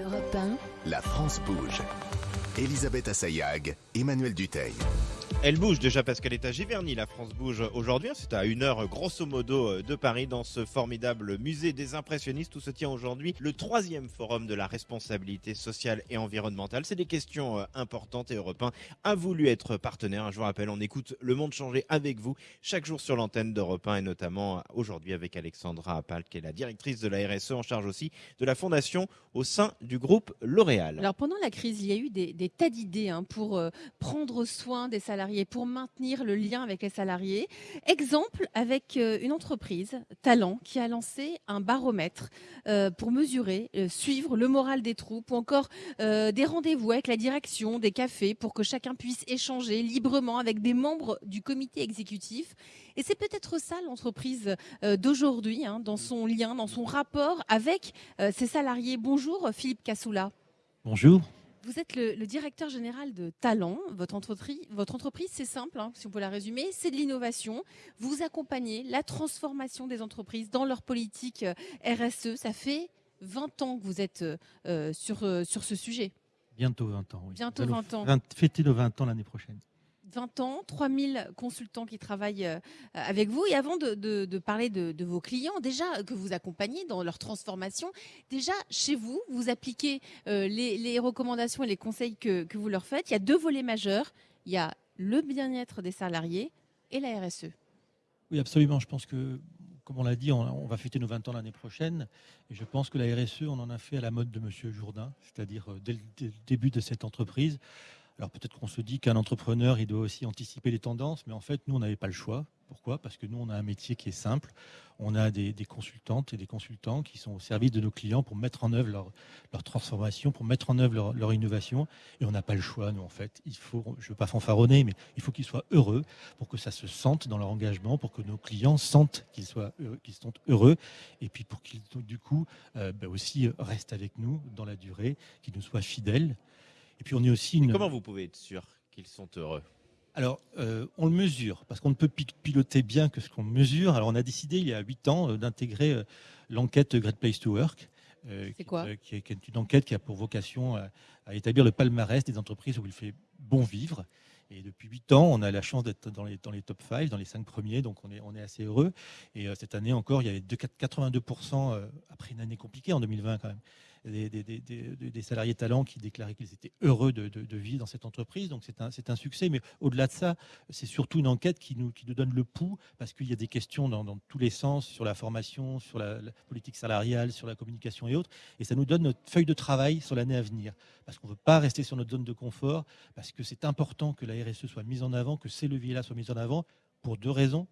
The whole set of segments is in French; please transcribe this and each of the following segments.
Europe 1, La France bouge. Elisabeth Assayag, Emmanuel Duteil. Elle bouge déjà parce qu'elle est à Giverny, la France bouge aujourd'hui. C'est à une heure grosso modo de Paris dans ce formidable musée des impressionnistes où se tient aujourd'hui le troisième forum de la responsabilité sociale et environnementale. C'est des questions euh, importantes et Europe 1 a voulu être partenaire. Je vous rappelle, on écoute Le Monde changer avec vous chaque jour sur l'antenne d'Europe 1 et notamment aujourd'hui avec Alexandra Appal qui est la directrice de la RSE en charge aussi de la fondation au sein du groupe L'Oréal. Alors pendant la crise, il y a eu des, tas d'idées hein, pour euh, prendre soin des salariés, pour maintenir le lien avec les salariés. Exemple avec euh, une entreprise, Talent, qui a lancé un baromètre euh, pour mesurer, euh, suivre le moral des troupes ou encore des rendez-vous avec la direction, des cafés pour que chacun puisse échanger librement avec des membres du comité exécutif. Et c'est peut-être ça l'entreprise d'aujourd'hui, hein, dans son lien, dans son rapport avec ses salariés. Bonjour Philippe Cassoula. Bonjour. Vous êtes le, le directeur général de Talent. Votre entreprise, votre entreprise c'est simple, hein, si on peut la résumer, c'est de l'innovation. Vous accompagnez la transformation des entreprises dans leur politique euh, RSE. Ça fait 20 ans que vous êtes euh, sur, euh, sur ce sujet. Bientôt 20 ans. Oui. Bientôt Nous allons 20 ans. 20 fêter nos 20 ans l'année prochaine. 20 ans, 3000 consultants qui travaillent euh, avec vous. Et avant de, parler de, vos clients, déjà euh, que vous accompagnez dans leur transformation, déjà chez vous, vous appliquez euh, les, recommandations et les conseils que, que vous leur faites. Il y a deux volets majeurs. Il y a le bien-être des salariés et la. RSE. Oui, absolument. Je pense que, comme on l'a dit, on, va fêter nos 20 ans l'année prochaine. Et je pense que la RSE, on en a fait à la mode de Monsieur Jourdain, c'est-à-dire dès le début de cette entreprise. Alors peut-être qu'on se dit qu'un entrepreneur, il doit aussi anticiper les tendances, mais en fait, nous, on n'avait pas le choix. Pourquoi? Parce que nous, on a un métier qui est simple. On a des, consultantes et des consultants qui sont au service de nos clients pour mettre en œuvre leur, transformation, pour mettre en œuvre leur, innovation. Et on n'a pas le choix, nous, en fait. Il faut, je ne veux pas fanfaronner, mais il faut qu'ils soient heureux pour que ça se sente dans leur engagement, pour que nos clients sentent qu'ils soient qu'ils sont heureux, et puis pour qu'ils, du coup, euh, ben aussi restent avec nous dans la durée, qu'ils nous soient fidèles. Et puis on est aussi une... Comment vous pouvez être sûr qu'ils sont heureux? Alors, euh, on le mesure, parce qu'on ne peut pi- piloter bien que ce qu'on mesure. Alors, on a décidé il y a huit ans euh, d'intégrer euh, l'enquête Great Place to Work. euh, qui, quoi? euh, qui est, qui est une enquête qui a pour vocation à, à établir le palmarès des entreprises où il fait bon vivre. Et depuis huit ans, on a la chance d'être dans les, dans les top 5, dans les cinq premiers, donc on est, on est assez heureux. Et euh, cette année encore, il y avait deux- 82%, euh, après une année compliquée en 2020 quand même, des, salariés talents qui déclaraient qu'ils étaient heureux de, vivre dans cette entreprise. Donc c'est un, un succès. Mais au-delà de ça, c'est surtout une enquête qui nous, qui nous donne le pouls parce qu'il y a des questions dans, dans tous les sens sur la formation, sur la, la politique salariale, sur la communication et autres. Et ça nous donne notre feuille de travail sur l'année à venir. Parce qu'on ne veut pas rester sur notre zone de confort, parce que c'est important que la RSE soit mise en avant, que ces leviers-là soient mis en avant pour deux raisons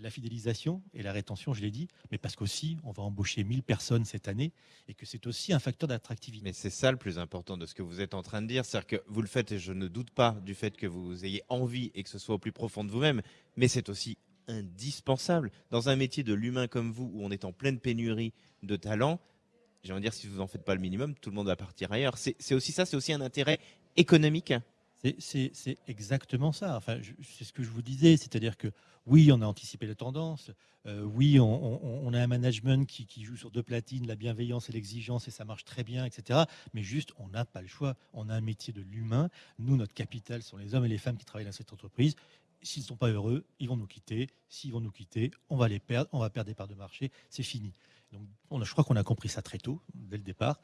la fidélisation et la rétention, je l'ai dit, mais parce qu'aussi, on va embaucher 1000 personnes cette année et que c'est aussi un facteur d'attractivité. Mais c'est ça le plus important de ce que vous êtes en train de dire, c'est-à-dire que vous le faites et je ne doute pas du fait que vous ayez envie et que ce soit au plus profond de vous-même, mais c'est aussi indispensable dans un métier de l'humain comme vous où on est en pleine pénurie de talents. J'ai envie de dire si vous en faites pas le minimum, tout le monde va partir ailleurs. C'est aussi ça, c'est aussi un intérêt économique. C'est- exactement ça. Enfin, c'est ce que je vous disais, c'est-à-dire que oui, on a anticipé les tendances. euh, oui, on a un management qui, qui joue sur deux platines, la bienveillance et l'exigence, et ça marche très bien, etc. Mais juste, on n'a pas le choix. On a un métier de l'humain. Nous, notre capital sont les hommes et les femmes qui travaillent dans cette entreprise. S'ils ne sont pas heureux, ils vont nous quitter. S'ils vont nous quitter, on va les perdre. On va perdre des parts de marché. C'est fini. Donc, on a, je crois qu'on a compris ça très tôt, dès le départ.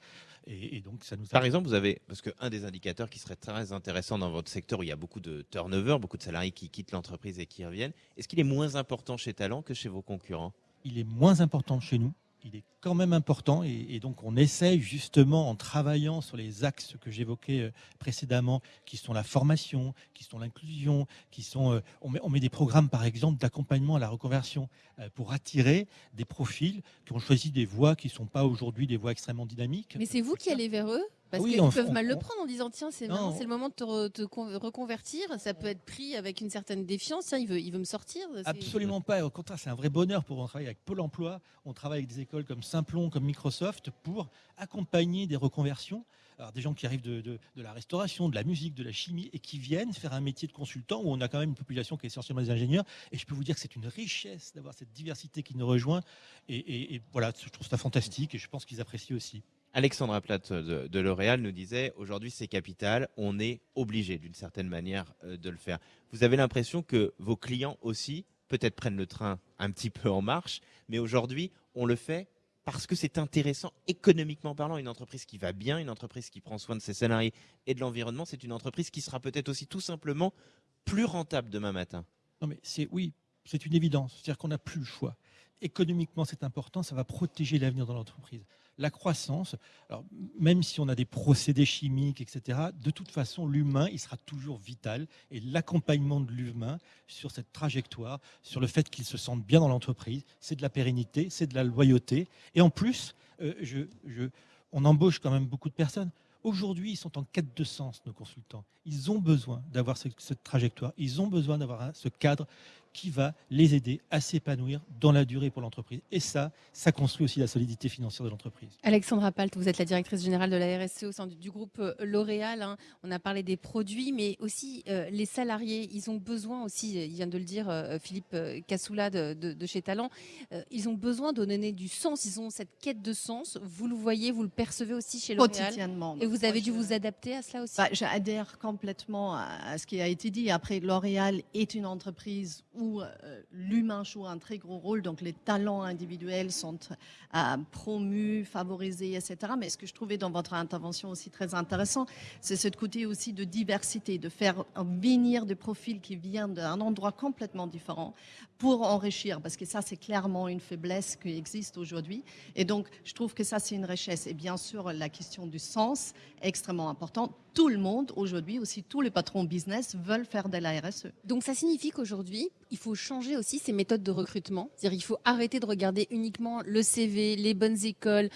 Et, et donc, ça nous a Par exemple, vous avez, parce qu'un des indicateurs qui serait très intéressant dans votre secteur, où il y a beaucoup de turnover, beaucoup de salariés qui quittent l'entreprise et qui reviennent, est-ce qu'il est moins important chez Talent que chez vos concurrents? Il est moins important chez nous. Il est quand même important et, donc on essaye justement en travaillant sur les axes que j'évoquais euh, précédemment, qui sont la formation, qui sont l'inclusion, qui sont. euh, on, met, on met des programmes par exemple d'accompagnement à la reconversion euh, pour attirer des profils qui ont choisi des voies qui ne sont pas aujourd'hui des voies extrêmement dynamiques. Mais c'est vous qui allez vers eux? Parce Oui, qu'ils peuvent on- mal le prendre en disant tiens c'est le moment de te, re- te con- reconvertir ça peut être pris avec une certaine défiance tiens il veut il veut me sortir Absolument pas. Au contraire, c'est un vrai bonheur pour on travaille avec Pôle Emploi. On travaille avec des écoles comme Simplon, comme Microsoft pour accompagner des reconversions. Alors, des gens qui arrivent de, de- de la restauration, de la musique, de la chimie et qui viennent faire un métier de consultant où on a quand même une population qui est essentiellement des ingénieurs. Et je peux vous dire que c'est une richesse d'avoir cette diversité qui nous rejoint. Et, et- et voilà, je trouve ça fantastique et je pense qu'ils apprécient aussi. Alexandra Platt de, de L'Oréal nous disait aujourd'hui c'est capital, on est obligé d'une certaine manière euh, de le faire. Vous avez l'impression que vos clients aussi peut-être prennent le train un petit peu en marche, mais aujourd'hui on le fait parce que c'est intéressant économiquement parlant. Une entreprise qui va bien, une entreprise qui prend soin de ses salariés et de l'environnement, c'est une entreprise qui sera peut-être aussi tout simplement plus rentable demain matin. Non mais c'est oui, c'est une évidence. C'est-à-dire qu'on n'a plus le choix. Économiquement, c'est important, ça va protéger l'avenir de l'entreprise. La croissance, alors, même si on a des procédés chimiques, etc., de toute façon, l'humain, il sera toujours vital. Et l'accompagnement de l'humain sur cette trajectoire, sur le fait qu'il se sente bien dans l'entreprise, c'est de la pérennité, c'est de la loyauté. Et en plus, euh, je, je, on embauche quand même beaucoup de personnes. Aujourd'hui, ils sont en quête de sens, nos consultants. Ils ont besoin d'avoir cette, cette trajectoire, ils ont besoin d'avoir ce cadre qui va les aider à s'épanouir dans la durée pour l'entreprise. Et ça, ça construit aussi la solidité financière de l'entreprise. Alexandra Palt, vous êtes la directrice générale de la RSE au sein du, du groupe euh, L'Oréal. Hein. On a parlé des produits, mais aussi euh, les salariés. Ils ont besoin aussi, il vient de le dire euh, Philippe Cassoula de, de, de, chez Talent, euh, ils ont besoin de donner du sens. Ils ont cette quête de sens. Vous le voyez, vous le percevez aussi chez L'Oréal. Quotidiennement. Et vous avez dû vous adapter à cela aussi bah, J'adhère complètement à ce qui a été dit. Après, L'Oréal est une entreprise où euh, l'humain joue un très gros rôle, donc les talents individuels sont euh, promus, favorisés, etc. Mais ce que je trouvais dans votre intervention aussi très intéressant, c'est ce côté aussi de diversité, de faire venir des profils qui viennent d'un endroit complètement différent pour enrichir, parce que ça, c'est clairement une faiblesse qui existe aujourd'hui. Et donc, je trouve que ça, c'est une richesse. Et bien sûr, la question du sens est extrêmement importante. Tout le monde, aujourd'hui, aussi tous les patrons business veulent faire de la RSE. Donc, ça signifie qu'aujourd'hui, il faut changer aussi ces méthodes de recrutement. C'est-à-dire, il faut arrêter de regarder uniquement le CV, les bonnes écoles,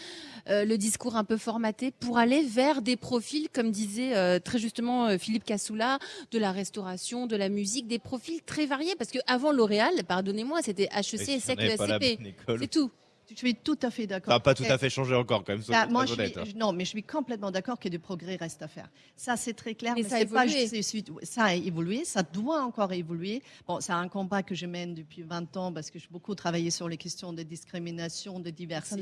euh, le discours un peu formaté pour aller vers des profils, comme disait euh, très justement euh, Philippe Cassoula, de la restauration, de la musique, des profils très variés. Parce qu'avant L'Oréal, pardonnez-moi, c'était HEC, ESSEC, ESCP. C'est tout. Je suis tout à fait d'accord. Ça n'a pas tout à fait changé encore, quand même. Là, moi, je suis, non, mais je suis complètement d'accord que des progrès restent à faire. Ça, c'est très clair. Mais, mais ça, a pas juste, ça a évolué. Ça doit encore évoluer. Bon, c'est un combat que je mène depuis 20 ans parce que j'ai beaucoup travaillé sur les questions de discrimination, de diversité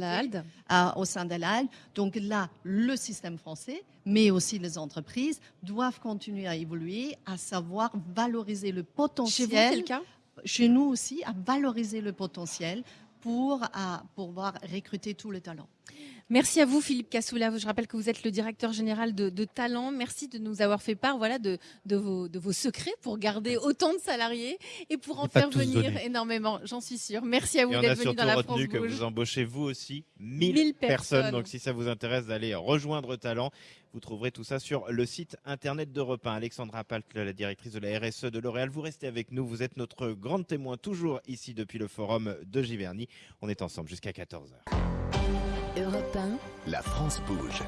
au sein de l'ALD. Donc là, le système français, mais aussi les entreprises, doivent continuer à évoluer, à savoir valoriser le potentiel. Chez vous, chez nous aussi, à valoriser le potentiel pour pouvoir recruter tous les talents. Merci à vous, Philippe Cassoula. Je rappelle que vous êtes le directeur général de, de Talent. Merci de nous avoir fait part voilà, de, de, vos, de vos secrets pour garder autant de salariés et pour en faire venir énormément, j'en suis sûre. Merci à vous d'être venu dans la France retenu que vous embauchez vous aussi 1000, 1000 personnes. personnes. Donc si ça vous intéresse d'aller rejoindre Talent, vous trouverez tout ça sur le site internet d'Europe 1. Alexandra Palt, la directrice de la RSE de L'Oréal, vous restez avec nous. Vous êtes notre grande témoin toujours ici depuis le forum de Giverny. On est ensemble jusqu'à 14h. La France bouge.